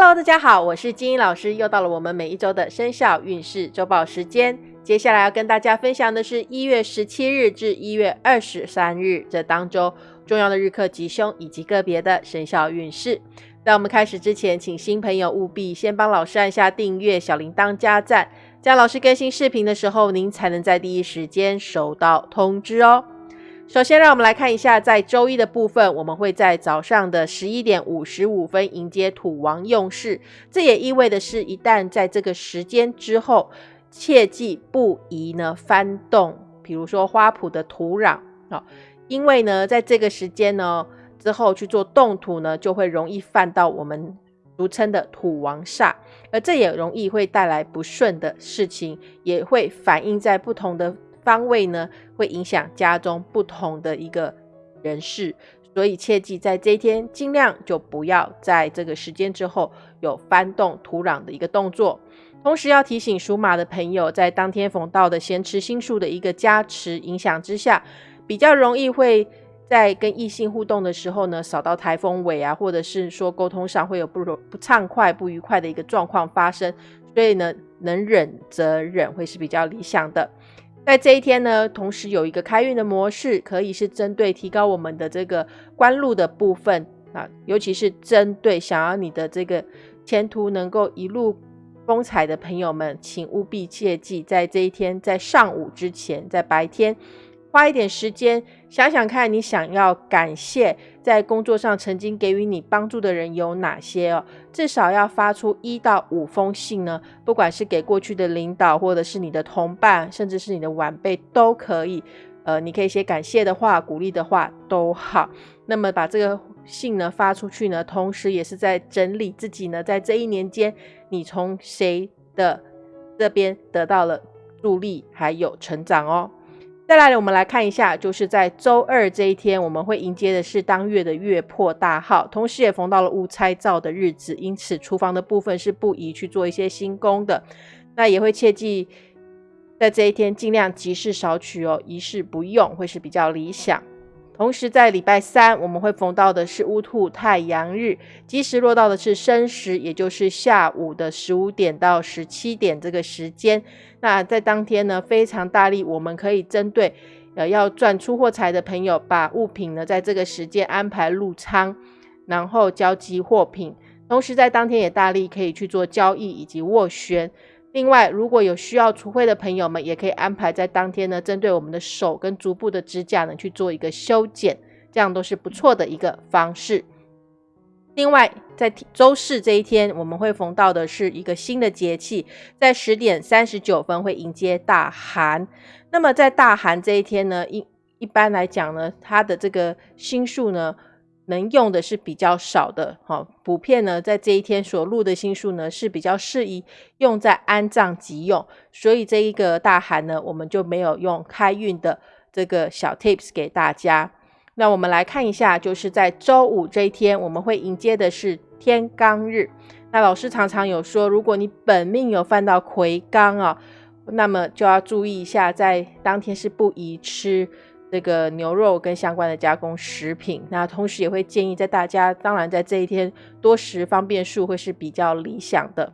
Hello，大家好，我是金英老师，又到了我们每一周的生肖运势周报时间。接下来要跟大家分享的是一月十七日至一月二十三日这当周重要的日课吉凶以及个别的生肖运势。在我们开始之前，请新朋友务必先帮老师按下订阅、小铃铛加赞，这样老师更新视频的时候，您才能在第一时间收到通知哦。首先，让我们来看一下，在周一的部分，我们会在早上的十一点五十五分迎接土王用事。这也意味的是，一旦在这个时间之后，切记不宜呢翻动，比如说花圃的土壤啊，因为呢，在这个时间呢之后去做动土呢，就会容易犯到我们俗称的土王煞，而这也容易会带来不顺的事情，也会反映在不同的。方位呢，会影响家中不同的一个人事，所以切记在这一天尽量就不要在这个时间之后有翻动土壤的一个动作。同时要提醒属马的朋友，在当天逢到的咸池星数的一个加持影响之下，比较容易会在跟异性互动的时候呢，扫到台风尾啊，或者是说沟通上会有不不畅快、不愉快的一个状况发生。所以呢，能忍则忍会是比较理想的。在这一天呢，同时有一个开运的模式，可以是针对提高我们的这个官路的部分啊，尤其是针对想要你的这个前途能够一路风采的朋友们，请务必切记，在这一天，在上午之前，在白天。花一点时间想想看，你想要感谢在工作上曾经给予你帮助的人有哪些哦？至少要发出一到五封信呢，不管是给过去的领导，或者是你的同伴，甚至是你的晚辈都可以。呃，你可以写感谢的话、鼓励的话都好。那么把这个信呢发出去呢，同时也是在整理自己呢，在这一年间你从谁的这边得到了助力，还有成长哦。再来，我们来看一下，就是在周二这一天，我们会迎接的是当月的月破大号，同时也逢到了戊拆灶的日子，因此厨房的部分是不宜去做一些新工的。那也会切记，在这一天尽量吉事少取哦，一事不用，会是比较理想。同时，在礼拜三，我们会逢到的是乌兔太阳日，吉时落到的是申时，也就是下午的十五点到十七点这个时间。那在当天呢，非常大力，我们可以针对呃要赚出货财的朋友，把物品呢在这个时间安排入仓，然后交集货品。同时，在当天也大力可以去做交易以及斡旋。另外，如果有需要除灰的朋友们，也可以安排在当天呢，针对我们的手跟足部的指甲呢去做一个修剪，这样都是不错的一个方式。另外，在周四这一天，我们会逢到的是一个新的节气，在十点三十九分会迎接大寒。那么在大寒这一天呢，一一般来讲呢，它的这个星数呢。能用的是比较少的，哈，普遍呢，在这一天所录的星数呢是比较适宜用在安葬急用，所以这一个大寒呢，我们就没有用开运的这个小 tips 给大家。那我们来看一下，就是在周五这一天，我们会迎接的是天罡日。那老师常常有说，如果你本命有犯到魁罡啊，那么就要注意一下，在当天是不宜吃。这个牛肉跟相关的加工食品，那同时也会建议在大家，当然在这一天多食方便素会是比较理想的。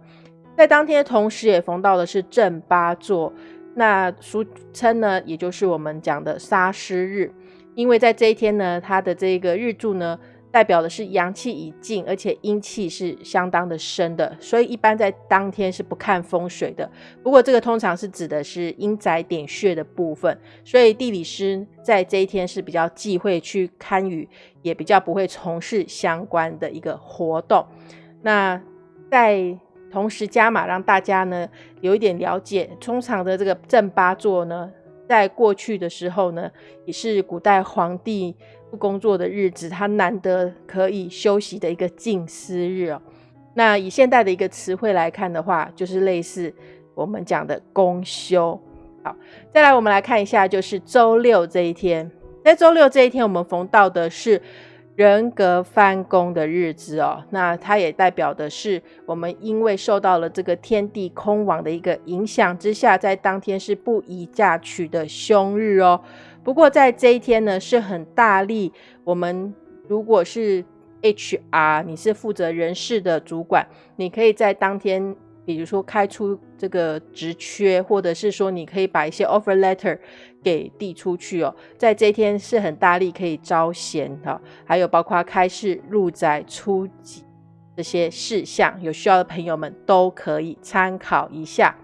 在当天同时也逢到的是正八座，那俗称呢，也就是我们讲的杀尸日，因为在这一天呢，它的这个日柱呢。代表的是阳气已尽，而且阴气是相当的深的，所以一般在当天是不看风水的。不过这个通常是指的是阴宅点穴的部分，所以地理师在这一天是比较忌讳去看雨，也比较不会从事相关的一个活动。那在同时加码，让大家呢有一点了解，通常的这个正八座呢，在过去的时候呢，也是古代皇帝。不工作的日子，他难得可以休息的一个静思日哦。那以现代的一个词汇来看的话，就是类似我们讲的公休。好，再来我们来看一下，就是周六这一天，在周六这一天，我们逢到的是人格翻工的日子哦。那它也代表的是我们因为受到了这个天地空亡的一个影响之下，在当天是不宜嫁娶的凶日哦。不过在这一天呢，是很大力。我们如果是 HR，你是负责人事的主管，你可以在当天，比如说开出这个职缺，或者是说你可以把一些 offer letter 给递出去哦，在这一天是很大力可以招贤的，还有包括开市入宅出级这些事项，有需要的朋友们都可以参考一下。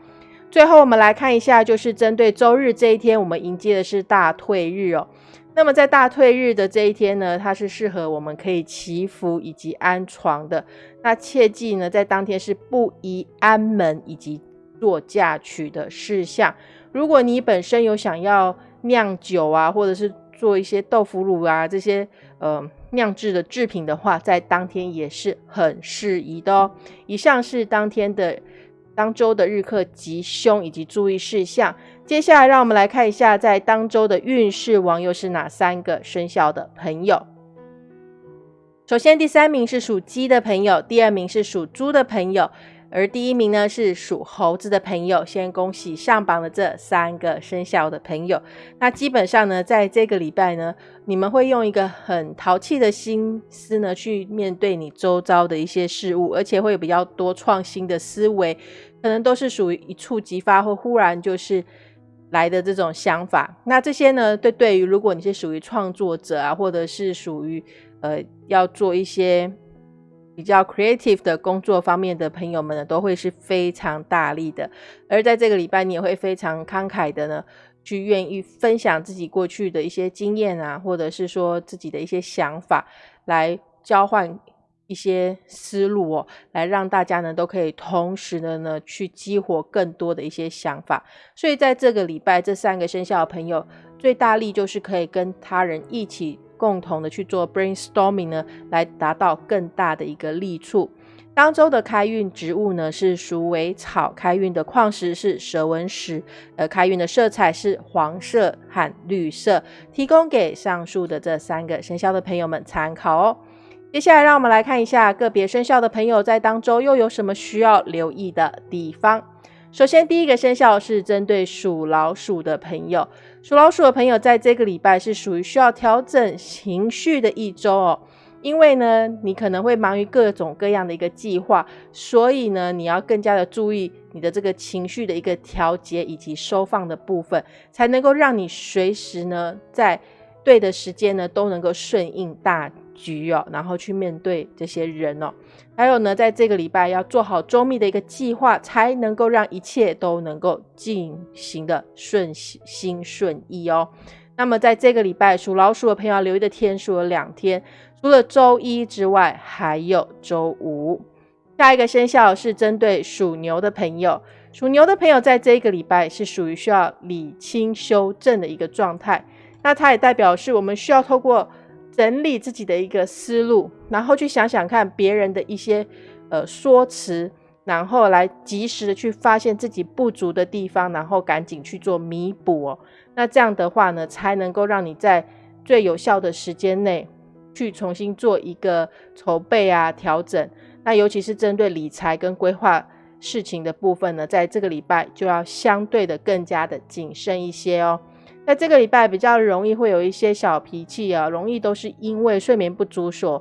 最后，我们来看一下，就是针对周日这一天，我们迎接的是大退日哦。那么在大退日的这一天呢，它是适合我们可以祈福以及安床的。那切记呢，在当天是不宜安门以及做嫁娶的事项。如果你本身有想要酿酒啊，或者是做一些豆腐乳啊这些呃酿制的制品的话，在当天也是很适宜的哦。以上是当天的。当周的日课吉凶以及注意事项。接下来，让我们来看一下，在当周的运势王又是哪三个生肖的朋友。首先，第三名是属鸡的朋友，第二名是属猪的朋友。而第一名呢是属猴子的朋友，先恭喜上榜的这三个生肖的朋友。那基本上呢，在这个礼拜呢，你们会用一个很淘气的心思呢，去面对你周遭的一些事物，而且会有比较多创新的思维，可能都是属于一触即发或忽然就是来的这种想法。那这些呢，对对于如果你是属于创作者啊，或者是属于呃要做一些。比较 creative 的工作方面的朋友们呢，都会是非常大力的。而在这个礼拜，你也会非常慷慨的呢，去愿意分享自己过去的一些经验啊，或者是说自己的一些想法，来交换一些思路哦，来让大家呢都可以同时的呢去激活更多的一些想法。所以在这个礼拜，这三个生肖的朋友最大力就是可以跟他人一起。共同的去做 brainstorming 呢，来达到更大的一个利处。当周的开运植物呢是鼠尾草，开运的矿石是蛇纹石，呃，开运的色彩是黄色和绿色。提供给上述的这三个生肖的朋友们参考哦。接下来让我们来看一下个别生肖的朋友在当周又有什么需要留意的地方。首先，第一个生肖是针对属老鼠的朋友。属老鼠的朋友，在这个礼拜是属于需要调整情绪的一周哦。因为呢，你可能会忙于各种各样的一个计划，所以呢，你要更加的注意你的这个情绪的一个调节以及收放的部分，才能够让你随时呢，在对的时间呢，都能够顺应大。局哦，然后去面对这些人哦，还有呢，在这个礼拜要做好周密的一个计划，才能够让一切都能够进行的顺心顺意哦。那么在这个礼拜，属老鼠的朋友要留意的天数有两天，除了周一之外，还有周五。下一个生肖是针对属牛的朋友，属牛的朋友在这一个礼拜是属于需要理清修正的一个状态，那它也代表是我们需要透过。整理自己的一个思路，然后去想想看别人的一些呃说辞，然后来及时的去发现自己不足的地方，然后赶紧去做弥补哦。那这样的话呢，才能够让你在最有效的时间内去重新做一个筹备啊调整。那尤其是针对理财跟规划事情的部分呢，在这个礼拜就要相对的更加的谨慎一些哦。在这个礼拜比较容易会有一些小脾气啊，容易都是因为睡眠不足所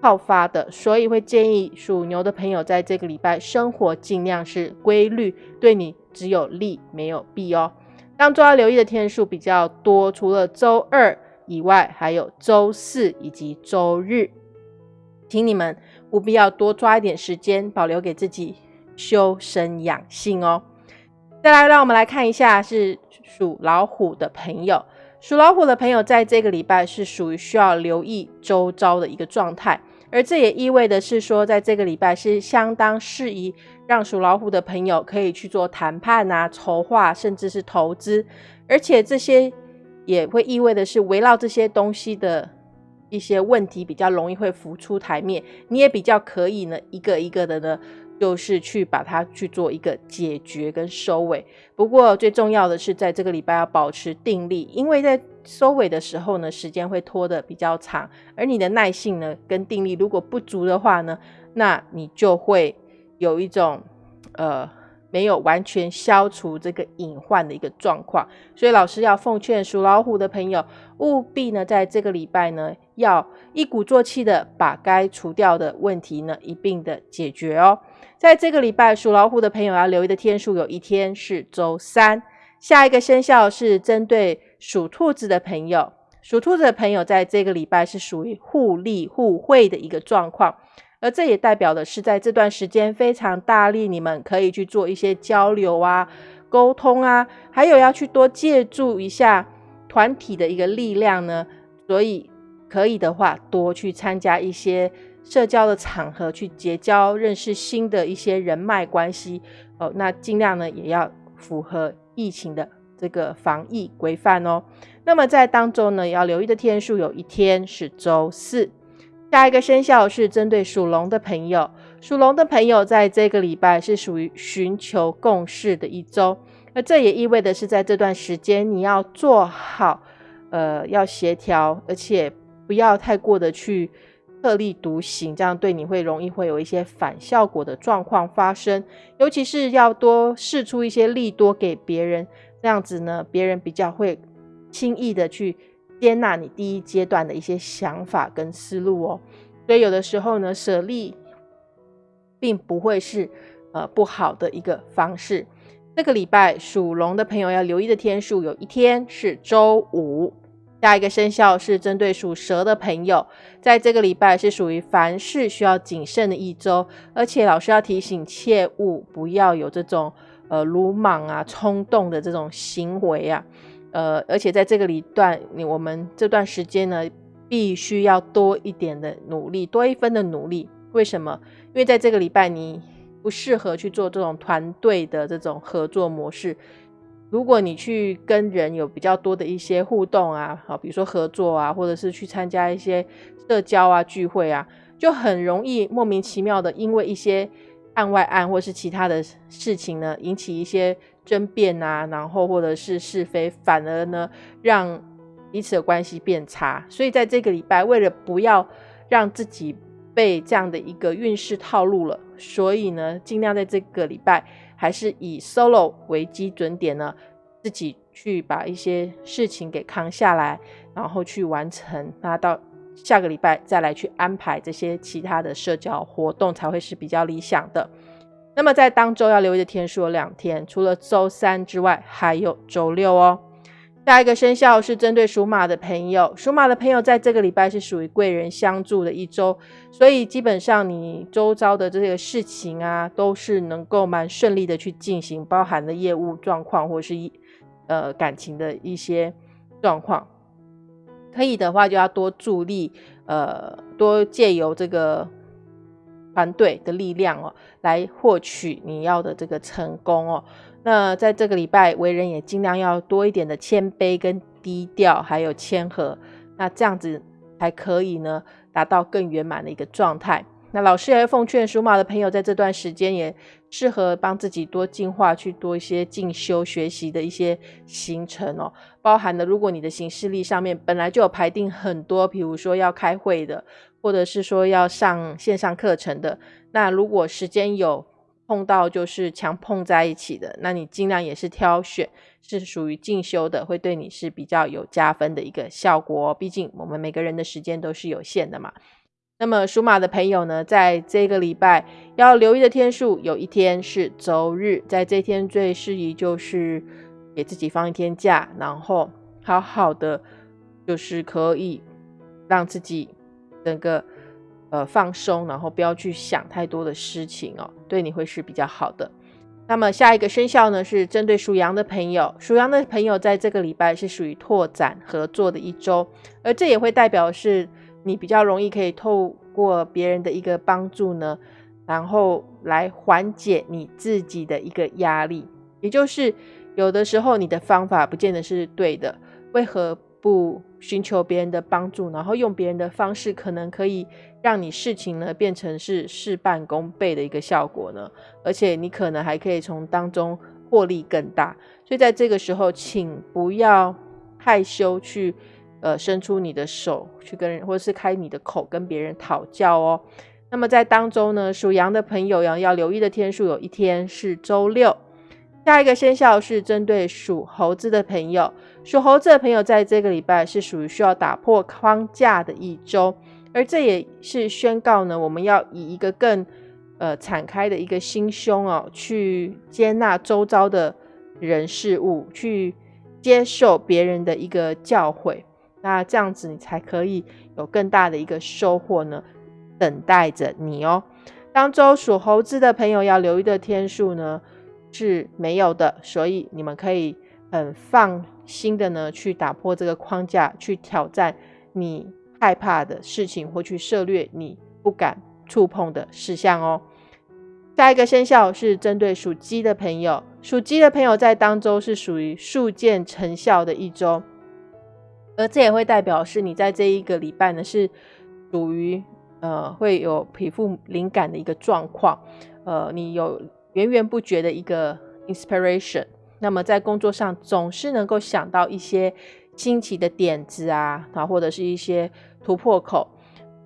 爆发的，所以会建议属牛的朋友在这个礼拜生活尽量是规律，对你只有利没有弊哦。当中要留意的天数比较多，除了周二以外，还有周四以及周日，请你们务必要多抓一点时间，保留给自己修身养性哦。再来，让我们来看一下是。属老虎的朋友，属老虎的朋友在这个礼拜是属于需要留意周遭的一个状态，而这也意味的是说，在这个礼拜是相当适宜让属老虎的朋友可以去做谈判啊、筹划，甚至是投资，而且这些也会意味的是围绕这些东西的一些问题比较容易会浮出台面，你也比较可以呢一个一个的呢。就是去把它去做一个解决跟收尾。不过最重要的是，在这个礼拜要保持定力，因为在收尾的时候呢，时间会拖得比较长，而你的耐性呢跟定力如果不足的话呢，那你就会有一种呃没有完全消除这个隐患的一个状况，所以老师要奉劝属老虎的朋友，务必呢在这个礼拜呢，要一鼓作气的把该除掉的问题呢一并的解决哦。在这个礼拜，属老虎的朋友要留意的天数有一天是周三。下一个生肖是针对属兔子的朋友，属兔子的朋友在这个礼拜是属于互利互惠的一个状况。而这也代表的是，在这段时间非常大力，你们可以去做一些交流啊、沟通啊，还有要去多借助一下团体的一个力量呢。所以可以的话，多去参加一些社交的场合，去结交、认识新的一些人脉关系哦。那尽量呢，也要符合疫情的这个防疫规范哦。那么在当中呢，要留意的天数，有一天是周四。下一个生肖是针对属龙的朋友，属龙的朋友在这个礼拜是属于寻求共识的一周，那这也意味的是在这段时间你要做好，呃，要协调，而且不要太过的去特立独行，这样对你会容易会有一些反效果的状况发生，尤其是要多试出一些利多给别人，这样子呢，别人比较会轻易的去。接纳你第一阶段的一些想法跟思路哦，所以有的时候呢，舍利并不会是呃不好的一个方式。这个礼拜属龙的朋友要留意的天数，有一天是周五。下一个生肖是针对属蛇的朋友，在这个礼拜是属于凡事需要谨慎的一周，而且老师要提醒，切勿不要有这种呃鲁莽啊、冲动的这种行为啊。呃，而且在这个里段，你我们这段时间呢，必须要多一点的努力，多一分的努力。为什么？因为在这个礼拜，你不适合去做这种团队的这种合作模式。如果你去跟人有比较多的一些互动啊，好，比如说合作啊，或者是去参加一些社交啊聚会啊，就很容易莫名其妙的，因为一些案外案或是其他的事情呢，引起一些。争辩啊，然后或者是是非，反而呢让彼此的关系变差。所以在这个礼拜，为了不要让自己被这样的一个运势套路了，所以呢，尽量在这个礼拜还是以 solo 为基准点呢，自己去把一些事情给扛下来，然后去完成。那到下个礼拜再来去安排这些其他的社交活动，才会是比较理想的。那么在当周要留意的天数有两天，除了周三之外，还有周六哦。下一个生肖是针对属马的朋友，属马的朋友在这个礼拜是属于贵人相助的一周，所以基本上你周遭的这个事情啊，都是能够蛮顺利的去进行，包含的业务状况或是一呃感情的一些状况。可以的话，就要多助力，呃，多借由这个。团队的力量哦，来获取你要的这个成功哦。那在这个礼拜，为人也尽量要多一点的谦卑跟低调，还有谦和，那这样子才可以呢，达到更圆满的一个状态。那老师也奉劝属马的朋友，在这段时间也适合帮自己多进化，去多一些进修学习的一些行程哦。包含了如果你的行事历上面本来就有排定很多，比如说要开会的。或者是说要上线上课程的，那如果时间有碰到就是强碰在一起的，那你尽量也是挑选是属于进修的，会对你是比较有加分的一个效果。毕竟我们每个人的时间都是有限的嘛。那么属马的朋友呢，在这个礼拜要留意的天数，有一天是周日，在这天最适宜就是给自己放一天假，然后好好的就是可以让自己。整个呃放松，然后不要去想太多的事情哦，对你会是比较好的。那么下一个生肖呢，是针对属羊的朋友，属羊的朋友在这个礼拜是属于拓展合作的一周，而这也会代表是你比较容易可以透过别人的一个帮助呢，然后来缓解你自己的一个压力。也就是有的时候你的方法不见得是对的，为何？不寻求别人的帮助，然后用别人的方式，可能可以让你事情呢变成是事半功倍的一个效果呢。而且你可能还可以从当中获利更大。所以在这个时候，请不要害羞去呃伸出你的手去跟人，或者是开你的口跟别人讨教哦。那么在当中呢，属羊的朋友要要留意的天数有一天是周六。下一个生肖是针对属猴子的朋友，属猴子的朋友在这个礼拜是属于需要打破框架的一周，而这也是宣告呢，我们要以一个更呃敞开的一个心胸哦，去接纳周遭的人事物，去接受别人的一个教诲，那这样子你才可以有更大的一个收获呢，等待着你哦。当周属猴子的朋友要留意的天数呢？是没有的，所以你们可以很放心的呢，去打破这个框架，去挑战你害怕的事情，或去涉略你不敢触碰的事项哦。下一个生肖是针对属鸡的朋友，属鸡的朋友在当周是属于速见成效的一周，而这也会代表是你在这一个礼拜呢是属于呃会有皮肤敏感的一个状况，呃，你有。源源不绝的一个 inspiration，那么在工作上总是能够想到一些新奇的点子啊，啊或者是一些突破口，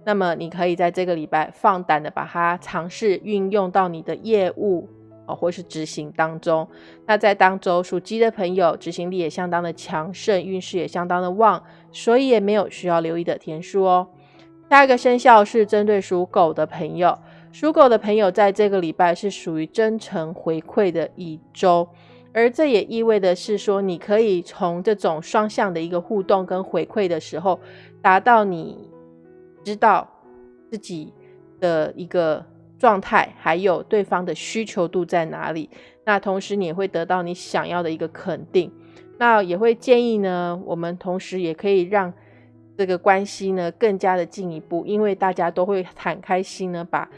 那么你可以在这个礼拜放胆的把它尝试运用到你的业务啊，或是执行当中。那在当周属鸡的朋友，执行力也相当的强盛，运势也相当的旺，所以也没有需要留意的天数哦。下一个生肖是针对属狗的朋友。属狗的朋友在这个礼拜是属于真诚回馈的一周，而这也意味的是说，你可以从这种双向的一个互动跟回馈的时候，达到你知道自己的一个状态，还有对方的需求度在哪里。那同时你也会得到你想要的一个肯定。那也会建议呢，我们同时也可以让这个关系呢更加的进一步，因为大家都会很开心呢，把。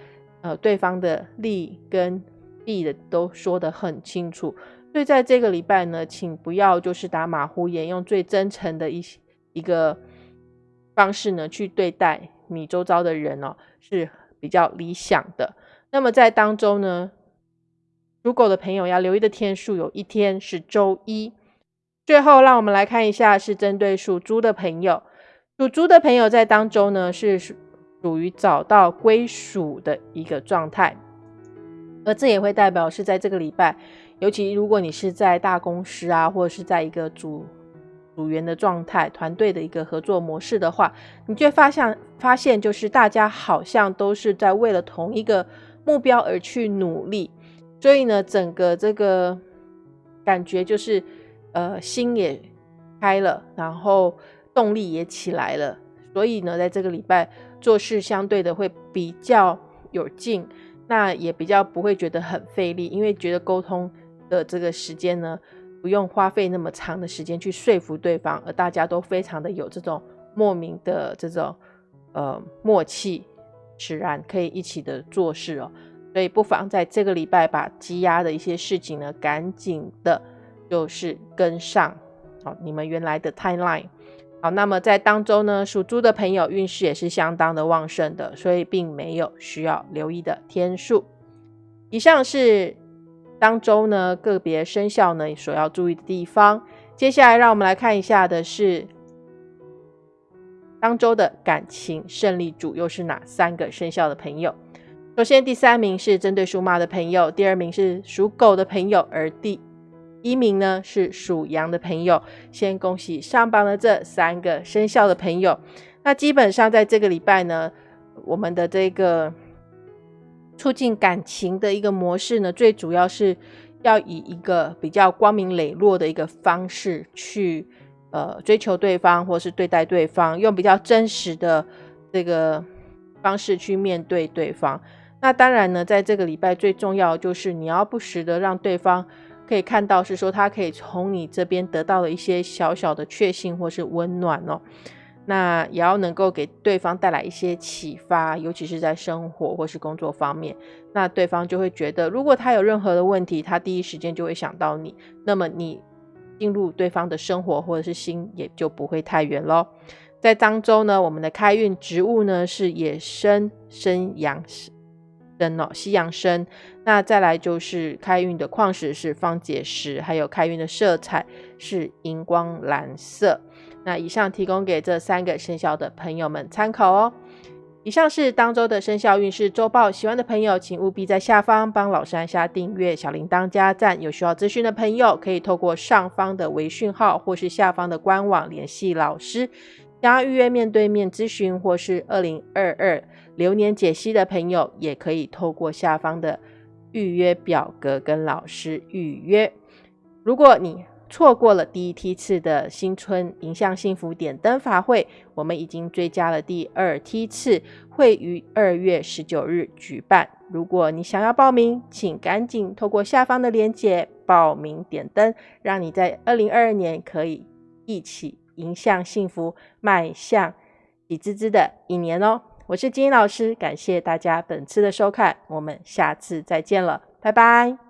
呃，对方的利跟弊的都说得很清楚，所以在这个礼拜呢，请不要就是打马虎眼，用最真诚的一一个方式呢去对待你周遭的人哦，是比较理想的。那么在当中呢，属狗的朋友要留意的天数有一天是周一。最后，让我们来看一下，是针对属猪的朋友，属猪的朋友在当中呢是。属于找到归属的一个状态，而这也会代表是在这个礼拜，尤其如果你是在大公司啊，或者是在一个组组员的状态、团队的一个合作模式的话，你就会发现，发现就是大家好像都是在为了同一个目标而去努力，所以呢，整个这个感觉就是呃心也开了，然后动力也起来了，所以呢，在这个礼拜。做事相对的会比较有劲，那也比较不会觉得很费力，因为觉得沟通的这个时间呢，不用花费那么长的时间去说服对方，而大家都非常的有这种莫名的这种呃默契，使然可以一起的做事哦。所以不妨在这个礼拜把积压的一些事情呢，赶紧的，就是跟上好你们原来的 timeline。好，那么在当周呢，属猪的朋友运势也是相当的旺盛的，所以并没有需要留意的天数。以上是当周呢个别生肖呢所要注意的地方。接下来让我们来看一下的是当周的感情胜利主又是哪三个生肖的朋友。首先第三名是针对属马的朋友，第二名是属狗的朋友，而第。一名呢是属羊的朋友，先恭喜上榜的这三个生肖的朋友。那基本上在这个礼拜呢，我们的这个促进感情的一个模式呢，最主要是要以一个比较光明磊落的一个方式去呃追求对方，或是对待对方，用比较真实的这个方式去面对对方。那当然呢，在这个礼拜最重要就是你要不时的让对方。可以看到是说，他可以从你这边得到了一些小小的确信或是温暖哦。那也要能够给对方带来一些启发，尤其是在生活或是工作方面。那对方就会觉得，如果他有任何的问题，他第一时间就会想到你。那么你进入对方的生活或者是心，也就不会太远喽。在漳州呢，我们的开运植物呢是野生生阳生哦，西洋参。那再来就是开运的矿石是方解石，还有开运的色彩是荧光蓝色。那以上提供给这三个生肖的朋友们参考哦。以上是当周的生肖运势周报，喜欢的朋友请务必在下方帮老师按下订阅、小铃铛加赞。有需要咨询的朋友，可以透过上方的微讯号或是下方的官网联系老师。想要预约面对面咨询或是二零二二流年解析的朋友，也可以透过下方的预约表格跟老师预约。如果你错过了第一梯次的新春迎向幸福点灯法会，我们已经追加了第二梯次，会于二月十九日举办。如果你想要报名，请赶紧透过下方的链接报名点灯，让你在二零二二年可以一起迎向幸福，迈向喜滋滋的一年哦。我是金英老师，感谢大家本次的收看，我们下次再见了，拜拜。